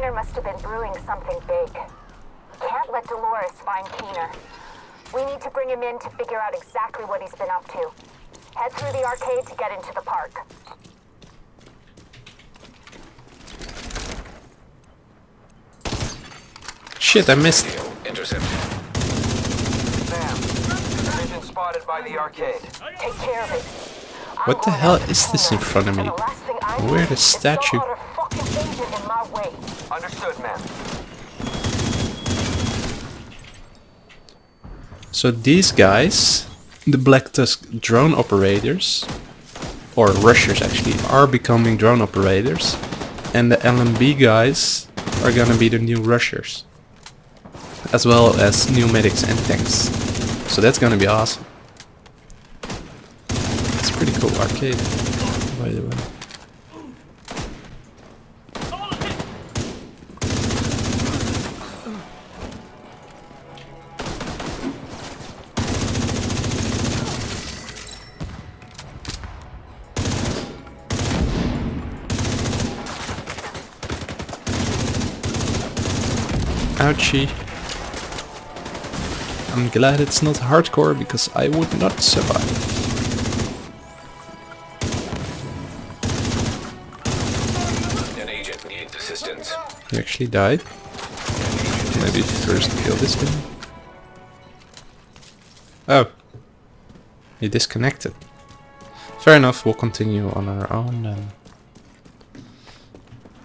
Keener must have been brewing something big. Can't let Dolores find Keener. We need to bring him in to figure out exactly what he's been up to. Head through the arcade to get into the park. Shit, I missed. Intercept. Sam, division spotted by the arcade. Take care of it. What the hell is this in front of me? And the last thing I Where need the statue? Understood, ma'am. So these guys, the Black Tusk drone operators, or rushers actually, are becoming drone operators. And the LMB guys are gonna be the new rushers. As well as new medics and tanks. So that's gonna be awesome. It's pretty cool arcade, I'm glad it's not hardcore because I would not survive. An agent needs assistance. He actually died. Maybe first kill this guy. Oh. He disconnected. Fair enough, we'll continue on our own then.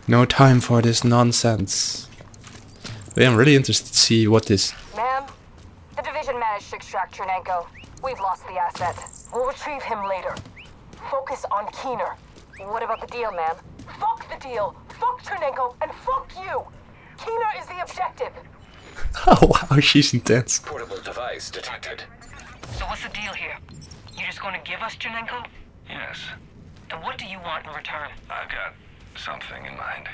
No time for this nonsense. But yeah, I'm really interested to see what this... Ma'am, the division managed to extract Chernenko. We've lost the asset. We'll retrieve him later. Focus on Keener. What about the deal, ma'am? Fuck the deal! Fuck Chernenko, and fuck you! Keener is the objective! Oh wow, she's intense. Portable device detected. So what's the deal here? You're just gonna give us Chernenko? Yes, And what do you want in return? I've got something in mind.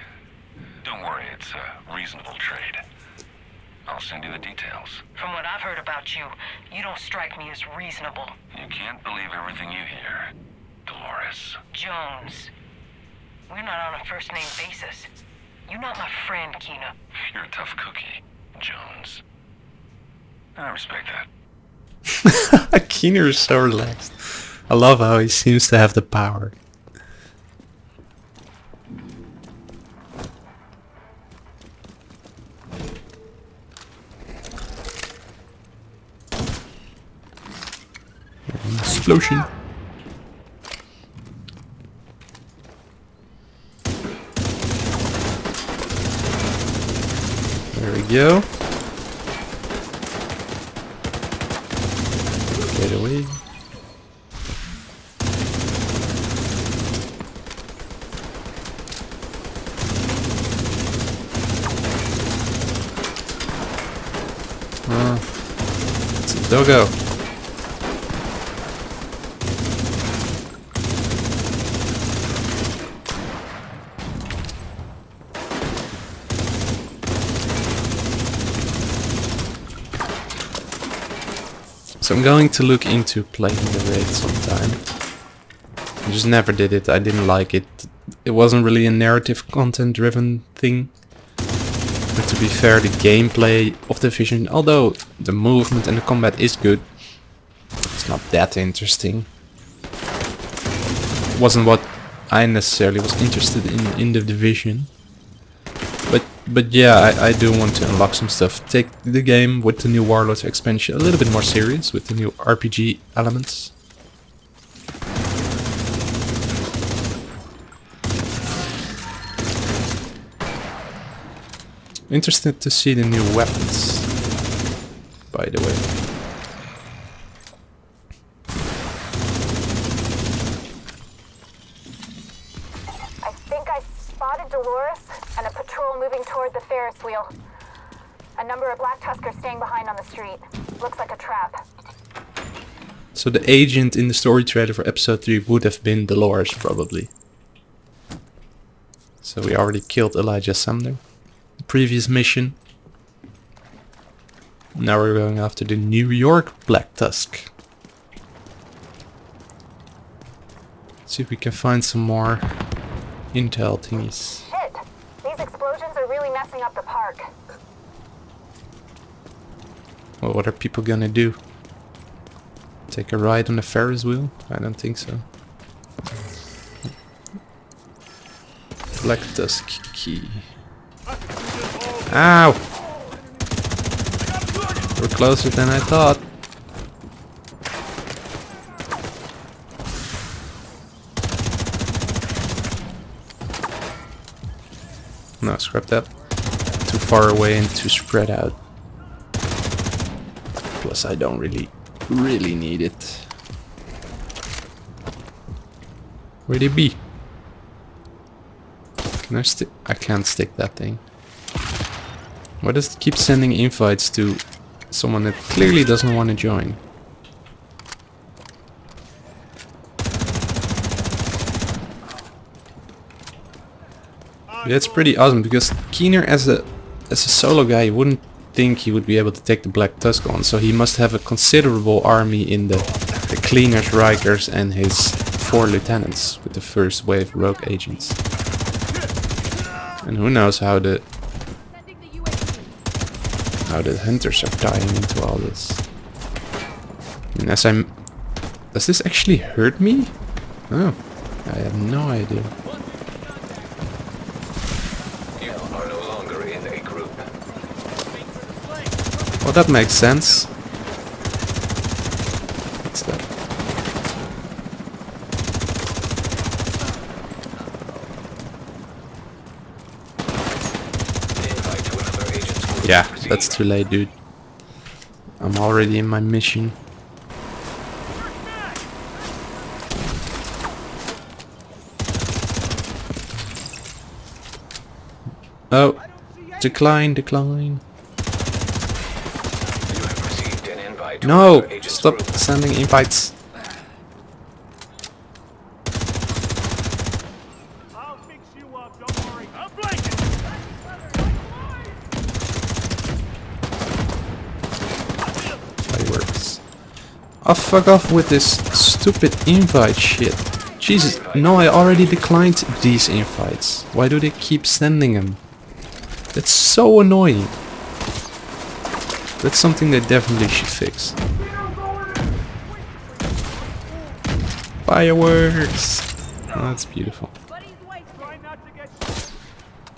Don't worry, it's a reasonable trade. I'll send you the details. From what I've heard about you, you don't strike me as reasonable. You can't believe everything you hear, Dolores. Jones. We're not on a first name basis. You're not my friend, Keener. You're a tough cookie, Jones. I respect that. Keener is so relaxed. I love how he seems to have the power. Explosion. There we go. Get away. Ah, it's a doggo. So I'm going to look into playing the raid sometime. I just never did it. I didn't like it. It wasn't really a narrative content driven thing. But to be fair, the gameplay of The Division, although the movement and the combat is good, it's not that interesting. It wasn't what I necessarily was interested in in the Division. But yeah, I, I do want to unlock some stuff. Take the game with the new Warlords expansion a little bit more serious with the new RPG elements. Interested to see the new weapons, by the way. I think I spotted Dolores patrol moving toward the Ferris wheel. A number of Black Tuskers staying behind on the street. Looks like a trap. So the agent in the story trailer for episode 3 would have been Dolores, probably. So we already killed Elijah Sumner. The previous mission. Now we're going after the New York Black Tusk. See if we can find some more intel thingies. Shit! These explosions are really really messing up the park. Well, what are people gonna do? Take a ride on the Ferris wheel? I don't think so. Black Tusk key. Ow! We're closer than I thought. No, scrap that. Too far away and too spread out. Plus I don't really, really need it. Where'd it be? Can I stick? I can't stick that thing. Why does it keep sending invites to someone that clearly doesn't want to join? That's pretty awesome because Keener as a as a solo guy you wouldn't think he would be able to take the Black Tusk on so he must have a considerable army in the, the Cleaners, Rikers and his four lieutenants with the first wave rogue agents. And who knows how the how the hunters are tying into all this. And as I'm does this actually hurt me? Oh, I have no idea. You are no longer in a group. Well, that makes sense. What's that? Yeah, that's too late, dude. I'm already in my mission. Oh, decline, decline. You have received an invite to No, stop group. sending invites. I'll fix you up, don't worry. I'm blanking. Fireworks. Oh, fuck off with this stupid invite shit. Jesus, no, I already declined these invites. Why do they keep sending them? That's so annoying. That's something they definitely should fix. Fireworks! Oh, that's beautiful. Try not to get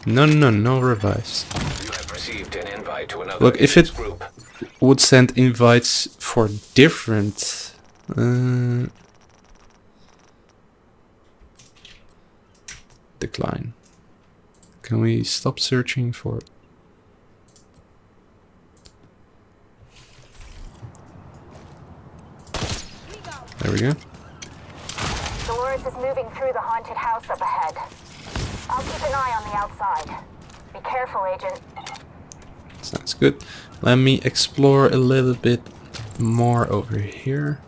No, no, no revives. You have received an invite to another Look, if it-. Would send invites for different... Uh, decline. Can we stop searching for... There we go. Dolores is moving through the haunted house up ahead. I'll keep an eye on the outside. Be careful, Agent. Sounds good. Let me explore a little bit more over here.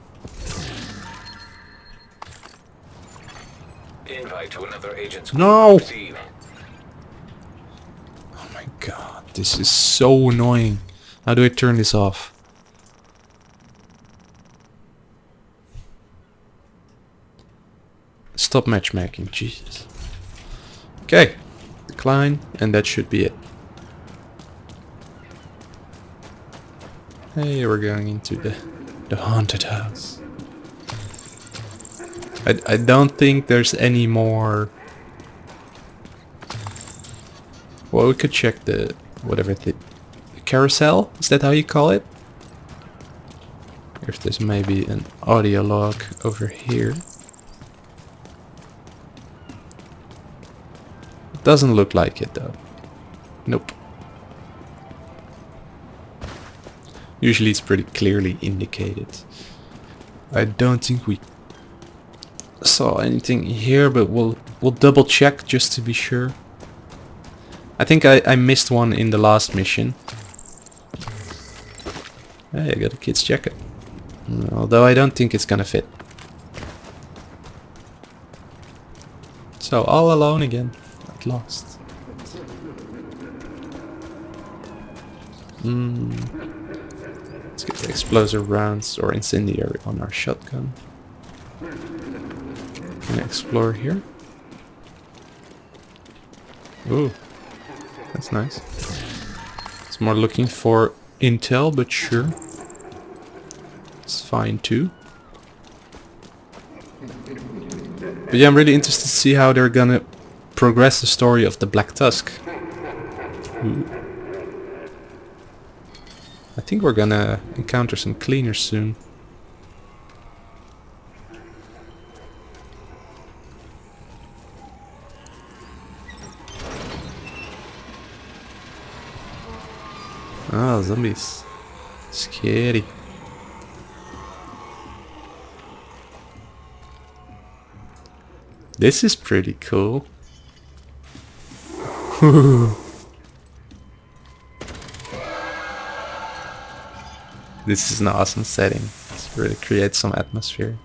Invite to another agent's No! Oh my god, this is so annoying. How do I turn this off? Stop matchmaking, Jesus. Okay, decline, and that should be it. Hey, we're going into the, the haunted house. I, I don't think there's any more well, we could check the whatever the, the carousel. Is that how you call it? If there's maybe an audio log over here. Doesn't look like it though. Nope. Usually it's pretty clearly indicated. I don't think we saw anything here, but we'll we'll double check just to be sure. I think I, I missed one in the last mission. Hey, I got a kid's jacket. Although I don't think it's gonna fit. So, all alone again. At last. Hmm. Let's get the explosive rounds or incendiary on our shotgun. Can I explore here? Ooh. That's nice. It's more looking for intel, but sure. It's fine too. But yeah, I'm really interested to see how they're gonna progress the story of the Black Tusk. Ooh. I think we're gonna encounter some cleaners soon. Ah, zombies. Scary. This is pretty cool. this is an awesome setting. It really creates some atmosphere.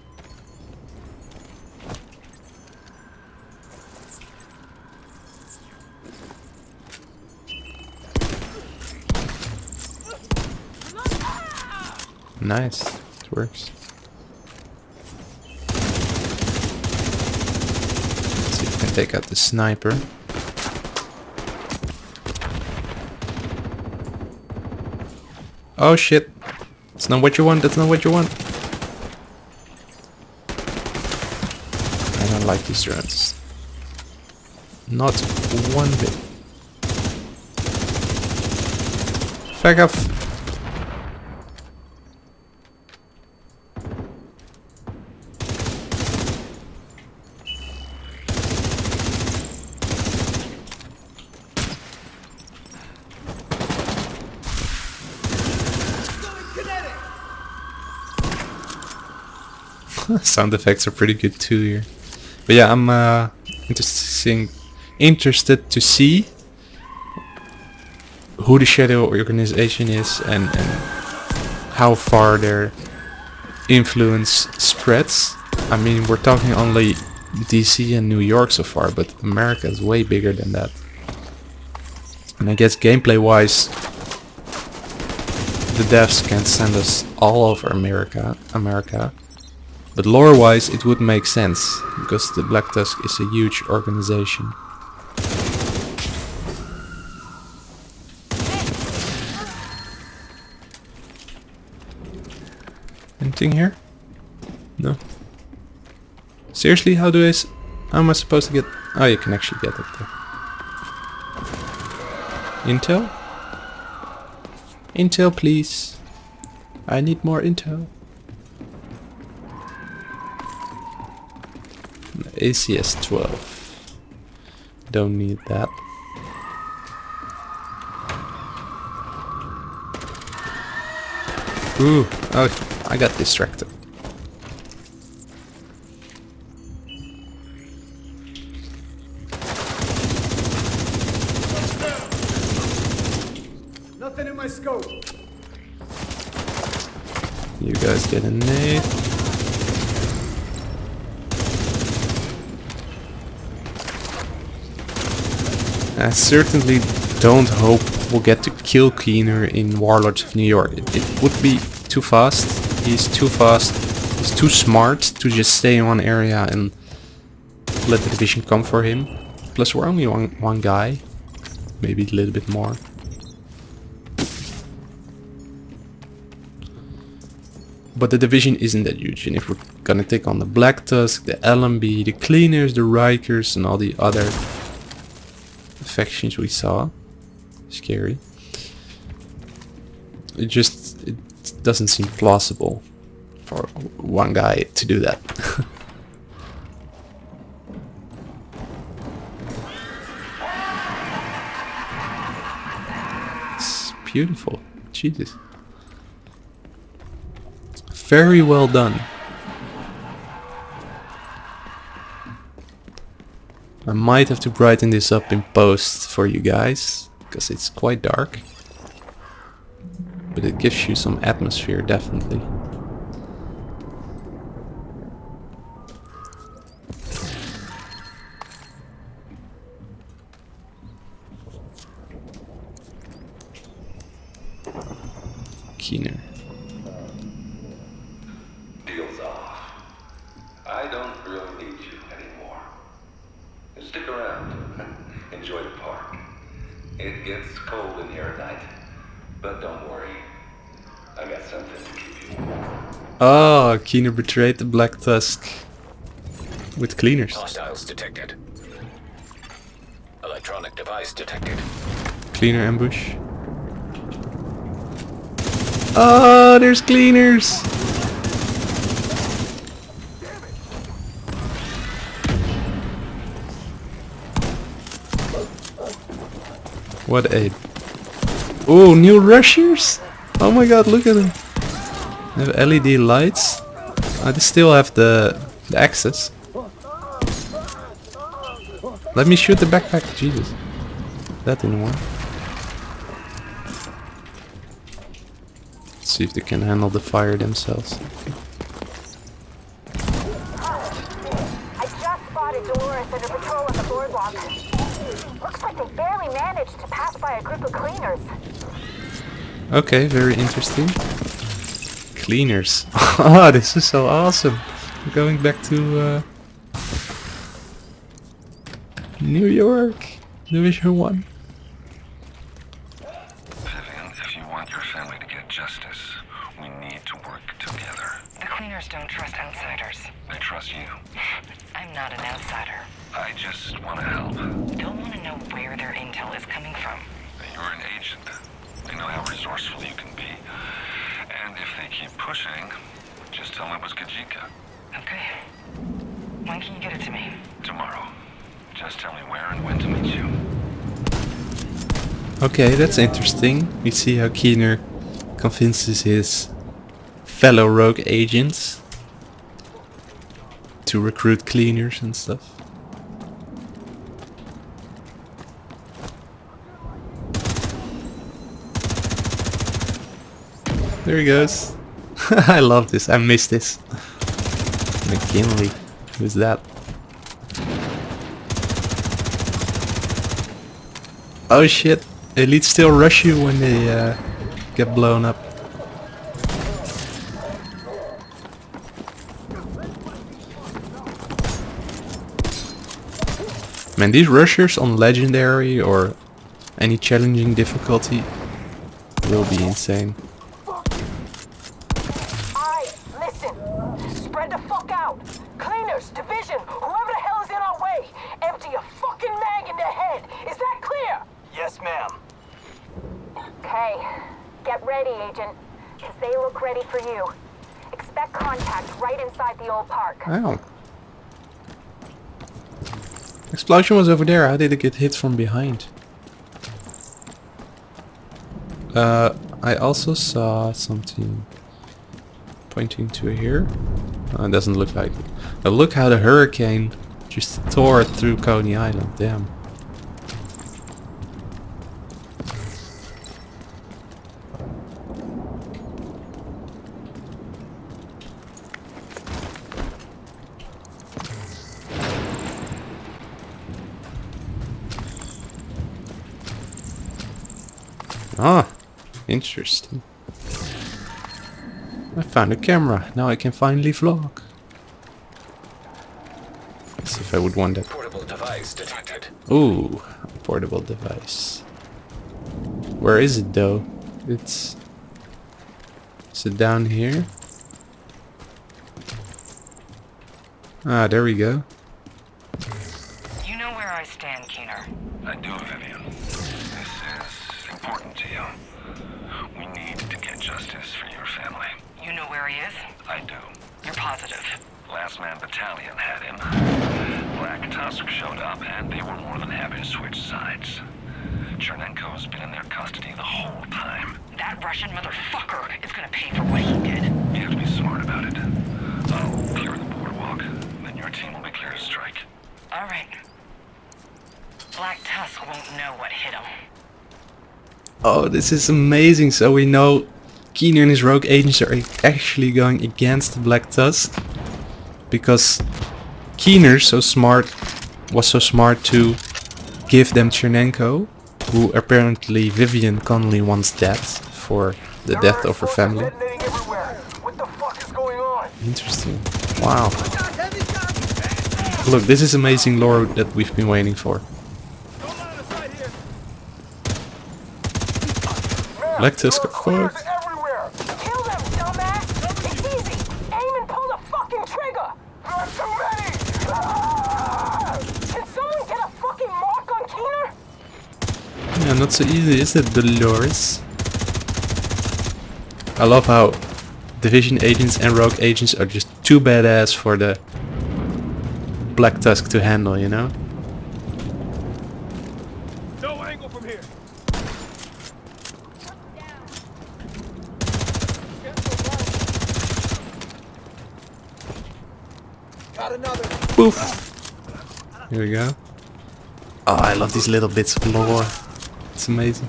Nice. It works. Let's see if we can take out the sniper. Oh shit. That's not what you want, that's not what you want. I don't like these drones. Not one bit. Back off. Sound effects are pretty good too here. But yeah, I'm uh, interesting, interested to see who the Shadow organization is and, and how far their influence spreads. I mean, we're talking only DC and New York so far, but America is way bigger than that. And I guess gameplay-wise, the devs can send us all over America, America. But lore-wise, it would make sense, because the Black Tusk is a huge organization. Anything here? No. Seriously, how do I... How am I supposed to get... Oh, you can actually get it there. Intel? Intel, please. I need more intel. ACS 12. Don't need that. Ooh, oh, I got distracted. Nothing in my scope. You guys get a nade. I certainly don't hope we'll get to kill Keener in Warlords of New York. It, it would be too fast. He's too fast. He's too smart to just stay in one area and let the division come for him. Plus we're only one, one guy. Maybe a little bit more. But the division isn't that huge, and if we're gonna take on the Black Tusk, the LMB, the Cleaners, the Rikers, and all the other factions we saw, scary. It just it doesn't seem plausible for one guy to do that. it's beautiful, Jesus. Very well done. I might have to brighten this up in post for you guys, because it's quite dark. But it gives you some atmosphere, definitely. Keener. Deal's off. I don't really need you anymore. Stick around. Enjoy the park. It gets cold in here at night. But don't worry. I got something to keep you warm. Oh, Keener betrayed the Black Tusk with cleaners. Hostiles detected. Electronic device detected. Cleaner ambush. Oh, there's cleaners! What a... Oh, new rushers! Oh my god, look at them! They have LED lights. I still have the, the access. Let me shoot the backpack, Jesus. That didn't work. Let's see if they can handle the fire themselves. I just spotted Dolores under patrol on the boardwalk. Looks like they barely managed to pass by a group of cleaners. Okay, very interesting. Cleaners. oh, this is so awesome. We're going back to uh, New York, Division 1. Vivian, if you want your family to get justice, we need to work together. The cleaners don't trust outsiders. They trust you. I'm not an outsider. I just want to help. Don't want to know where their intel is coming from. You're an agent. They know how resourceful you can be. And if they keep pushing, just tell them it was Kajika. Okay. When can you get it to me? Tomorrow. Just tell me where and when to meet you. Okay, that's interesting. We see how Keener convinces his fellow rogue agents to recruit cleaners and stuff. There he goes. I love this. I miss this. McKinley. Who's that? Oh shit. Elites still rush you when they uh, get blown up. Man, these rushers on legendary or any challenging difficulty will be insane. Alright, listen. Spread the fuck out. Cleaners, division, whoever the hell is in our way. Empty a fucking mag in their head. Is that clear? Yes, ma'am. Okay. Get ready, Agent. Because they look ready for you. Expect contact right inside the old park. Ow. Explosion was over there. How did it get hit from behind? Uh, I also saw something pointing to here. Oh, it doesn't look like it. But look how the hurricane just tore through Coney Island. Damn. Ah, interesting. I found a camera. Now I can finally vlog. Let's see if I would want that. Portable device detected. Ooh, a portable device. Where is it though? It's... Is it down here? Ah, there we go. You know where I stand, Keener. I do, Vivian. This is important to you. Where he is? I do. You're positive. Last Man Battalion had him. Black Tusk showed up, and they were more than happy to switch sides. Chernenko's been in their custody the whole time. That Russian motherfucker is gonna pay for what he did. You have to be smart about it. I'll clear the boardwalk, then your team will be clear to strike. All right. Black Tusk won't know what hit him. Oh, this is amazing. So we know Keener and his rogue agents are actually going against the Black Tusk. Because Keener so smart was so smart to give them Chernenko, who apparently Vivian Connolly wants dead for the death of her family. What the fuck is going on? Interesting. Wow. Look, this is amazing lore that we've been waiting for. Don't line of sight here. Black Tusk, There are cleaners fuck. everywhere. Kill them, dumbass! It's easy! Aim and pull the fucking trigger! There are too many. Ah! Can someone get a fucking mark on Keener? Yeah, not so easy, is it, Dolores? I love how Division agents and Rogue agents are just too badass for the Black Tusk to handle, you know? No angle from here. Poof! Here we go. Oh, I love these little bits of lore. It's amazing.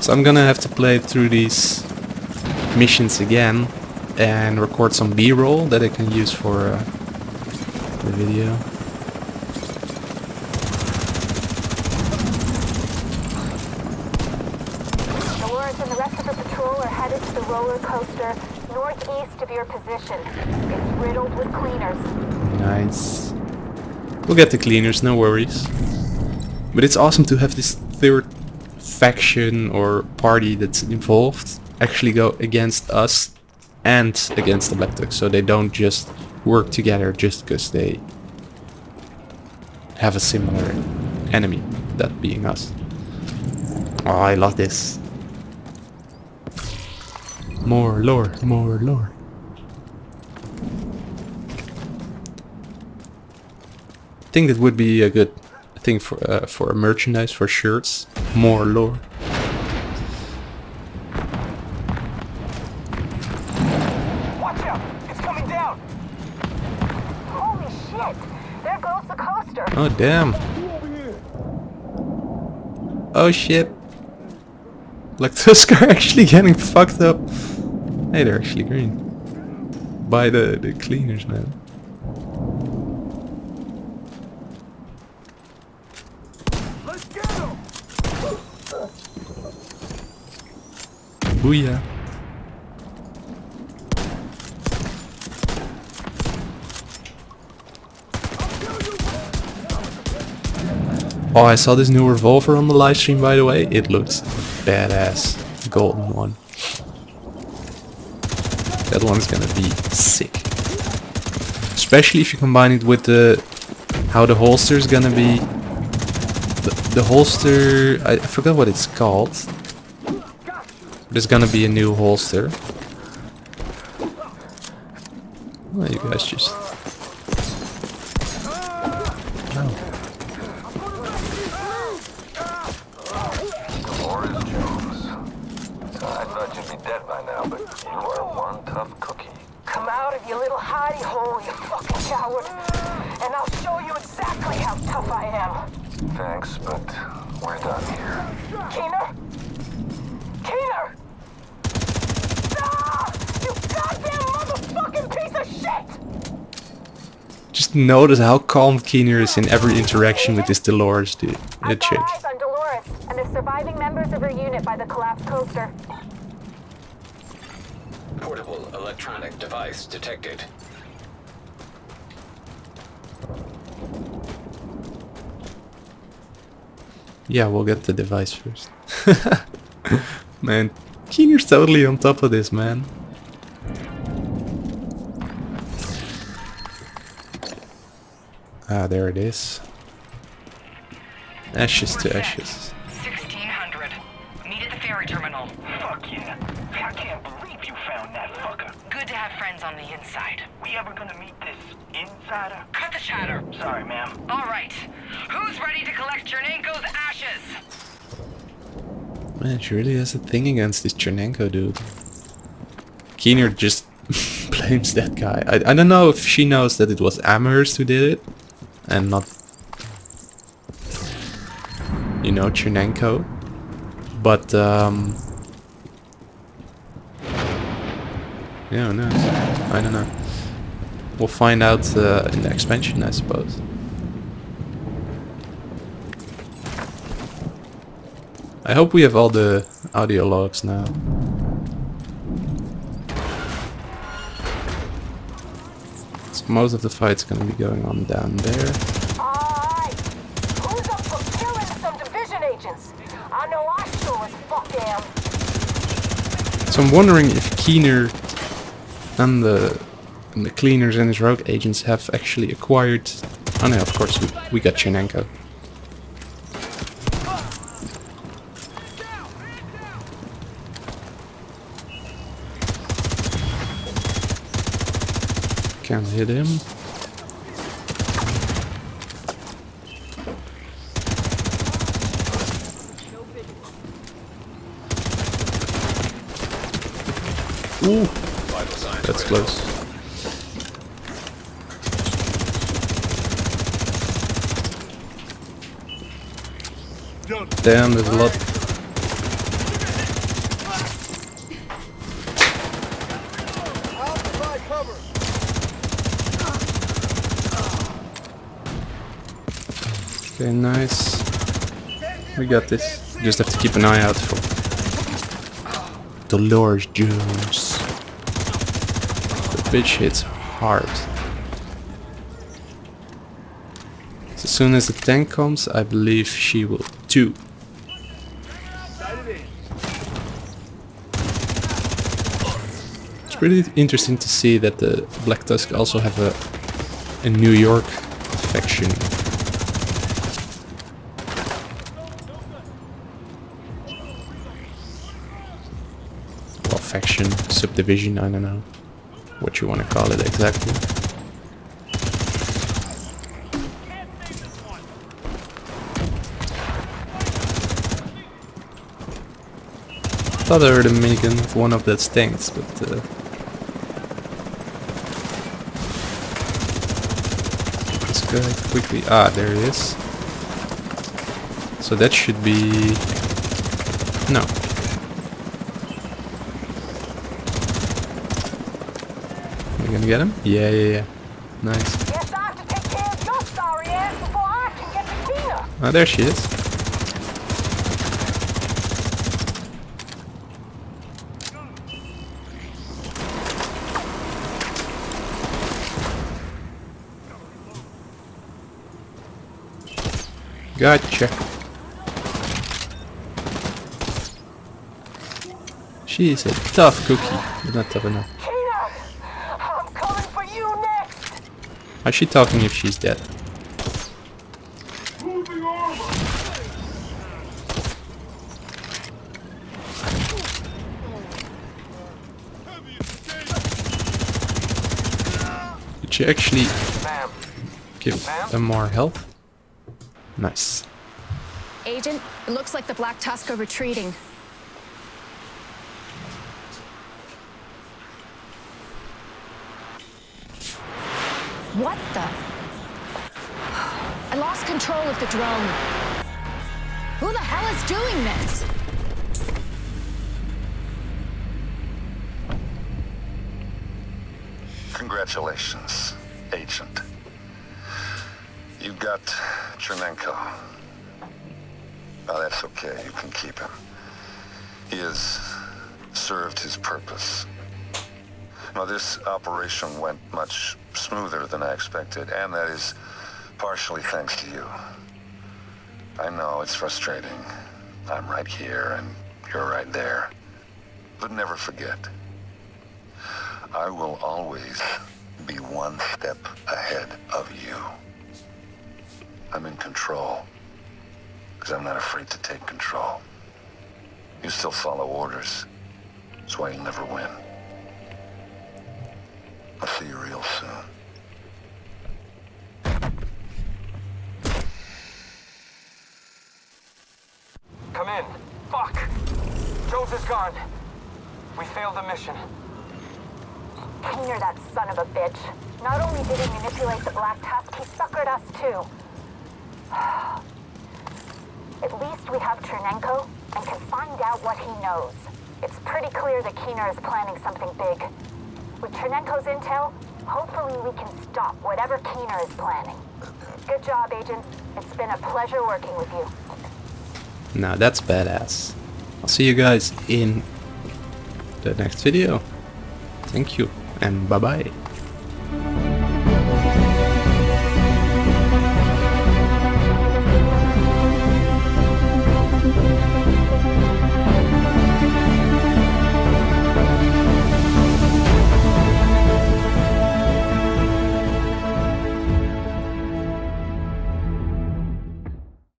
So I'm gonna have to play through these missions again and record some B-roll that I can use for uh, the video. Dolores and the rest of the patrol are headed to the roller coaster northeast of your position. It's riddled with cleaners. Nice. We'll get the cleaners, no worries. But it's awesome to have this third faction or party that's involved actually go against us and against the Black Tusk, so they don't just work together just because they have a similar enemy, that being us. Oh, I love this. More lore, more lore. I think that would be a good thing for uh, for merchandise for shirts. More lore. Watch out. It's coming down. Holy shit! There goes the coaster. Oh damn. Oh shit. Like Tusk are actually getting fucked up. Hey, they're actually green. By the the cleaners, man. Let's get him. Booyah. Oh, I saw this new revolver on the live stream, by the way. It looks badass. Golden one. That one's gonna be sick. Especially if you combine it with the how the holster is gonna be. The, the holster, I, I forgot what it's called. There's gonna be a new holster. Oh, you guys just. Oh. Dolores Jones. I thought you'd be dead by now, but you are one tough cookie. Come out of your little hidey hole, you fucking coward. And I'll show you exactly how tough I am. Thanks, but we're done here. Keener? Keener! Ah! You goddamn motherfucking piece of shit! Just notice how calm Keener is in every interaction with this Dolores dude. I've It chick. on Dolores and the surviving members of her unit by the collapsed coaster. Portable electronic device detected. Yeah, we'll get the device first. man, Keener's totally on top of this, man. Ah, there it is. Ashes to ashes. 1600. Meet at the ferry terminal. Fuck yeah. I can't believe you found that fucker. Good to have friends on the inside. We ever gonna meet this insider? Cut the chatter. Sorry, ma'am. All right. Who's ready to collect Chernenko's ashes? Man, she really has a thing against this Chernenko dude. Keener just blames that guy. I, I don't know if she knows that it was Amherst who did it and not, you know, Chernenko. But, um, yeah, knows? I don't know. We'll find out uh, in the expansion, I suppose. I hope we have all the audio logs now. Most of the fight's gonna be going on down there. Alright. Who's up for killing some division agents? I know I as fuck am. So I'm wondering if Keener and the and the cleaners and his rogue agents have actually acquired. Oh no, of course we, we got Chernenko. Can't hit him. Ooh, that's close. Damn, there's a lot. I'll provide cover. Okay, nice. We got this. Just have to keep an eye out for the Dolores Jones. The bitch hits hard. So as soon as the tank comes, I believe she will too. It's pretty interesting to see that the Black Tusk also have a, a New York faction. Faction, subdivision, I don't know what you want to call it exactly. Thought I heard a minigun of one of those tanks, but uh, let's go quickly. Ah, there it is. So that should be no. You gonna get him? Yeah, yeah, yeah. Nice. Guess I have to take care of your sorry ass before I can get to Keener. Oh, there she is. Gotcha. She is a tough cookie, but not tough enough. Keener, I'm coming for you next. How's she talking if she's dead? Did she actually give them more health? Nice. Agent, it looks like the Black Tusk are retreating. What the? I lost the drone. Who the hell is doing this? Congratulations, Agent. You got Chernenko. Oh, that's okay. You can keep him. He has served his purpose. Now, this operation went much smoother than I expected, and that is partially thanks to you. I know it's frustrating. I'm right here, and you're right there. But never forget, I will always be one step ahead of you. I'm in control. Because I'm not afraid to take control. You still follow orders. That's why you'll never win. I'll see you real soon. Come in. Fuck. Jones is gone. We failed the mission. Keener, that son of a bitch. Not only did he manipulate the Black Tusk, he suckered us too. At least we have Chernenko and can find out what he knows. It's pretty clear that Keener is planning something big. With Chernenko's intel, hopefully we can stop whatever Keener is planning. Good job, Agent. It's been a pleasure working with you. Now that's badass. I'll see you guys in the next video. Thank you and bye bye.